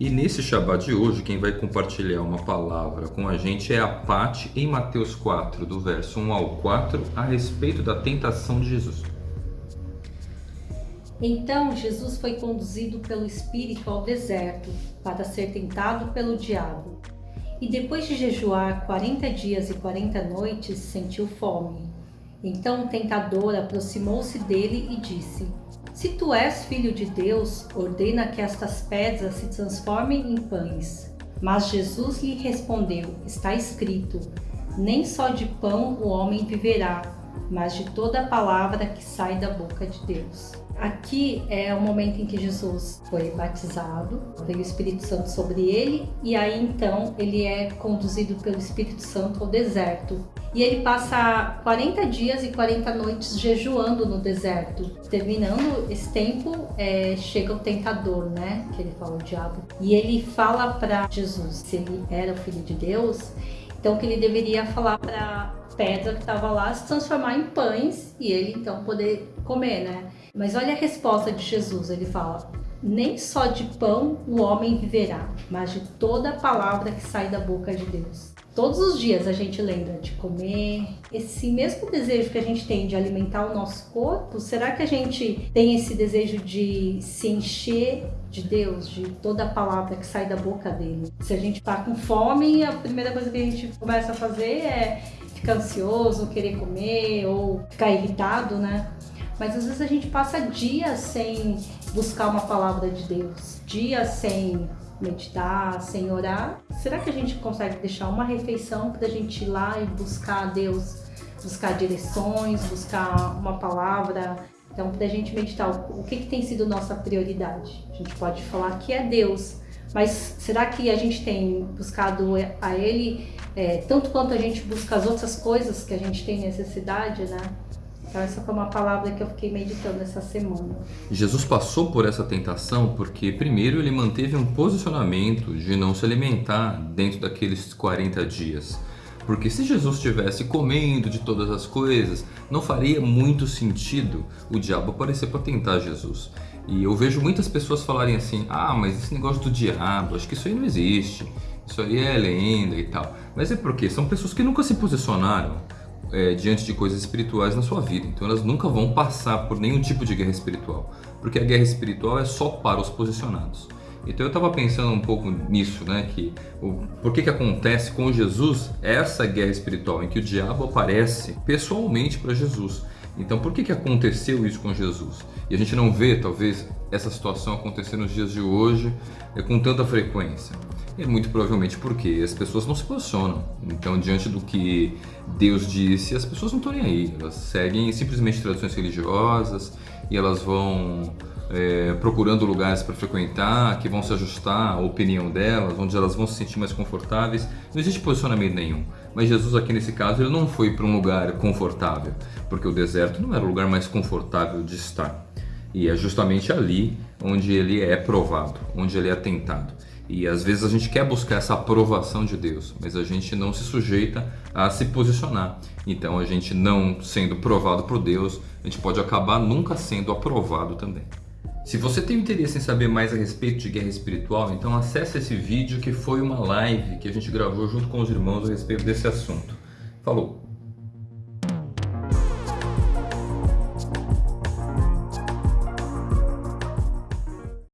E nesse Shabbat de hoje, quem vai compartilhar uma palavra com a gente é a Pati em Mateus 4, do verso 1 ao 4, a respeito da tentação de Jesus. Então Jesus foi conduzido pelo Espírito ao deserto para ser tentado pelo diabo. E depois de jejuar quarenta dias e quarenta noites, sentiu fome. Então o tentador aproximou-se dele e disse: Se tu és filho de Deus, ordena que estas pedras se transformem em pães. Mas Jesus lhe respondeu: Está escrito: Nem só de pão o homem viverá, mas de toda a palavra que sai da boca de Deus. Aqui é o momento em que Jesus foi batizado, veio o Espírito Santo sobre ele, e aí então ele é conduzido pelo Espírito Santo ao deserto. E ele passa 40 dias e 40 noites jejuando no deserto. Terminando esse tempo, é, chega o tentador, né? Que ele fala o diabo. E ele fala para Jesus, se ele era o filho de Deus, então que ele deveria falar para pedra que estava lá se transformar em pães e ele então poder comer, né? Mas olha a resposta de Jesus, ele fala: nem só de pão o homem viverá, mas de toda a palavra que sai da boca de Deus. Todos os dias a gente lembra de comer. Esse mesmo desejo que a gente tem de alimentar o nosso corpo, será que a gente tem esse desejo de se encher de Deus, de toda a palavra que sai da boca dele? Se a gente tá com fome, a primeira coisa que a gente começa a fazer é ficar ansioso, querer comer ou ficar irritado, né? Mas às vezes a gente passa dias sem buscar uma palavra de Deus, dias sem meditar, sem orar. Será que a gente consegue deixar uma refeição para a gente ir lá e buscar a Deus, buscar direções, buscar uma palavra? Então, para a gente meditar, o que, que tem sido nossa prioridade? A gente pode falar que é Deus, mas será que a gente tem buscado a Ele é, tanto quanto a gente busca as outras coisas que a gente tem necessidade, né? Então essa foi uma palavra que eu fiquei meditando essa semana. Jesus passou por essa tentação porque primeiro ele manteve um posicionamento de não se alimentar dentro daqueles 40 dias. Porque se Jesus estivesse comendo de todas as coisas, não faria muito sentido o diabo aparecer para tentar Jesus. E eu vejo muitas pessoas falarem assim: ah, mas esse negócio do diabo, acho que isso aí não existe, isso aí é lenda e tal. Mas é porque são pessoas que nunca se posicionaram é, diante de coisas espirituais na sua vida. Então elas nunca vão passar por nenhum tipo de guerra espiritual, porque a guerra espiritual é só para os posicionados. Então eu estava pensando um pouco nisso, né? Que o, por que que acontece com Jesus essa guerra espiritual em que o diabo aparece pessoalmente para Jesus? Então por que que aconteceu isso com Jesus? E a gente não vê talvez essa situação acontecer nos dias de hoje é, com tanta frequência. É muito provavelmente porque as pessoas não se posicionam. Então, diante do que Deus disse, as pessoas não estão nem aí. Elas seguem simplesmente tradições religiosas e elas vão é, procurando lugares para frequentar, que vão se ajustar à opinião delas, onde elas vão se sentir mais confortáveis. Não existe posicionamento nenhum. Mas Jesus aqui nesse caso ele não foi para um lugar confortável, porque o deserto não era o lugar mais confortável de estar. E é justamente ali onde ele é provado, onde ele é tentado. E às vezes a gente quer buscar essa aprovação de Deus, mas a gente não se sujeita a se posicionar. Então a gente não sendo provado por Deus, a gente pode acabar nunca sendo aprovado também. Se você tem interesse em saber mais a respeito de guerra espiritual, então acesse esse vídeo que foi uma live que a gente gravou junto com os irmãos a respeito desse assunto. Falou!